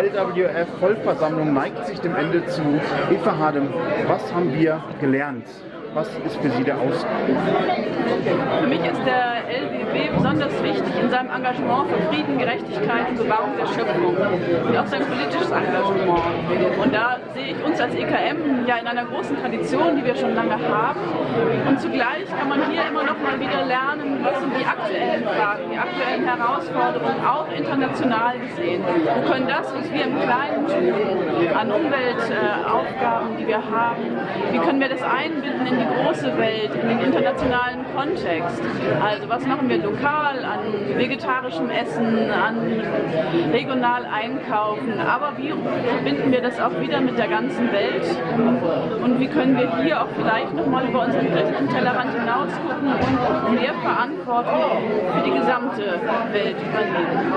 LWF-Vollversammlung neigt sich dem Ende zu. Eva Hadem, was haben wir gelernt? Was ist für Sie der Ausdruck? Für mich ist der LWW besonders wichtig in seinem Engagement für Frieden, Gerechtigkeit und Bewahrung der Schöpfung und auch sein politisches Engagement. Und da sehe ich uns als EKM ja in einer großen Tradition, die wir schon lange haben. Und zugleich kann man hier immer noch mal wieder lernen, was sind die aktuellen Fragen, die aktuellen Herausforderungen, auch international gesehen. Wir können das, was wir im Kleinen tun, an Umweltaufgaben, die wir haben, wie können wir das einbinden in die große Welt, in den internationalen Kontext. Also was machen wir lokal an vegetarischem Essen, an regional einkaufen, aber wie verbinden wir das auch wieder mit der ganzen Welt und wie können wir hier auch vielleicht nochmal über unseren dritten Tellerrand hinaus gucken und mehr Verantwortung für die gesamte Welt übernehmen.